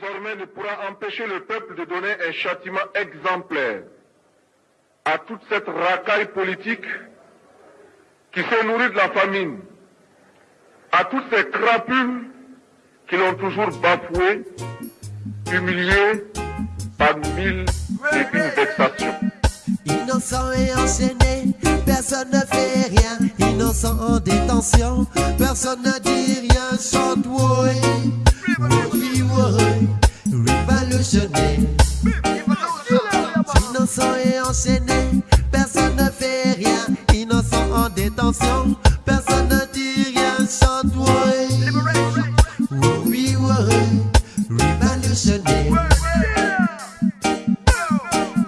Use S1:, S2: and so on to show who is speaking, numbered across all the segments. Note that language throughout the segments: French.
S1: désormais ne pourra empêcher le peuple de donner un châtiment exemplaire à toute cette racaille politique qui s'est nourrie de la famine, à toutes ces crapules qui l'ont toujours bafoué, humilié par mille et une vexations.
S2: Innocent et enchaîné, personne ne fait rien. Innocent en détention, personne ne dit rien. Chante,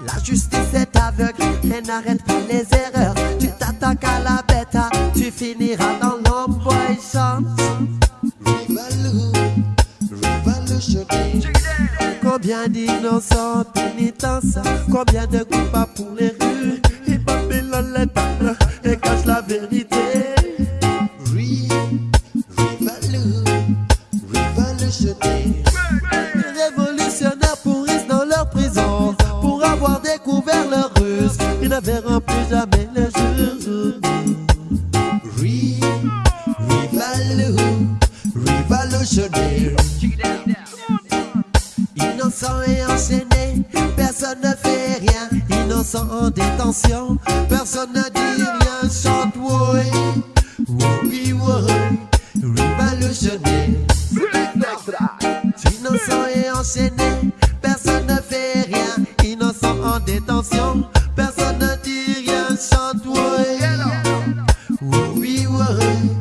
S2: La justice est aveugle et n'arrête pas les erreurs. Tu t'attaques à la bête, ah, tu finiras dans révolutionnaire. Combien d'innocents pénitents, combien de coupables pour les rues? Les révolutionnaires pourrissent dans leur prison pour avoir découvert leur ruse. Ils ne verront plus jamais le jour. Ri- Rivalou, révolutionnaire. Innocent et enchaîné, personne ne fait rien. Innocent en détention, personne ne dit rien. Chante, oui, oui, oui. Enchaîné, personne ne fait rien. Innocent en détention, personne ne dit rien. Chante, oui, oui, oui, révolutionnaire.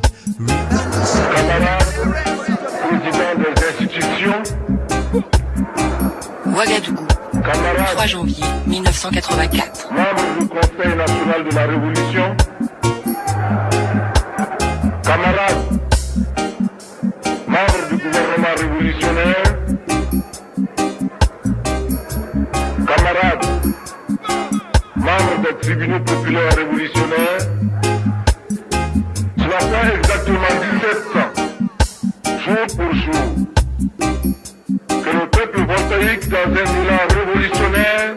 S1: Camarades, présidents des institutions,
S3: Ouagadougou,
S1: camarades,
S3: 3 janvier 1984.
S1: membres du Conseil national de la Révolution, camarades, membres du gouvernement révolutionnaire, des tribunaux populaires révolutionnaires, cela fait exactement 17 ans, jour pour jour, que le peuple voltaïque dans un élan révolutionnaire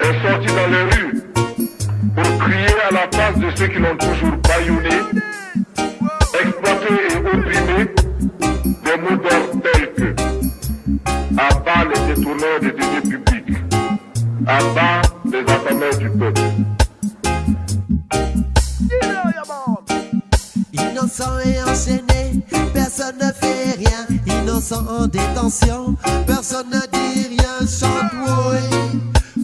S1: est sorti dans les rues pour crier à la face de ceux qui l'ont toujours bâillonné, exploité et opprimé des mots d'ordre tels que à bas les détourneurs des deniers publics, à bas
S2: Innocent et enchaîné, personne ne fait rien. Innocent en détention, personne ne dit rien. Chante,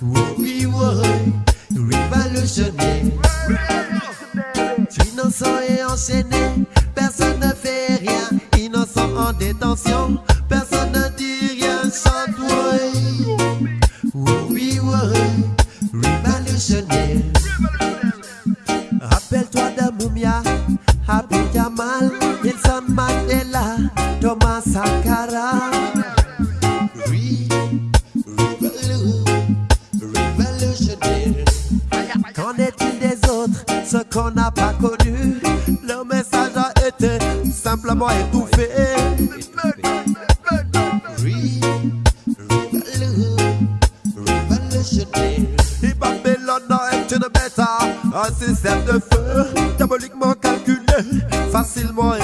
S2: oui, oui, oui, révolutionnaire. Innocent et enchaîné, personne ne fait rien. Innocent en détention, révolutionnaire. Rappelle-toi de Mumia, Abdul Jamal, Nelson Mandela, Thomas Sankara. Qu'en est-il des autres, ceux qu'on n'a pas connus? Leur message a été simplement étouffé. Un système de feu, diaboliquement calculé, facilement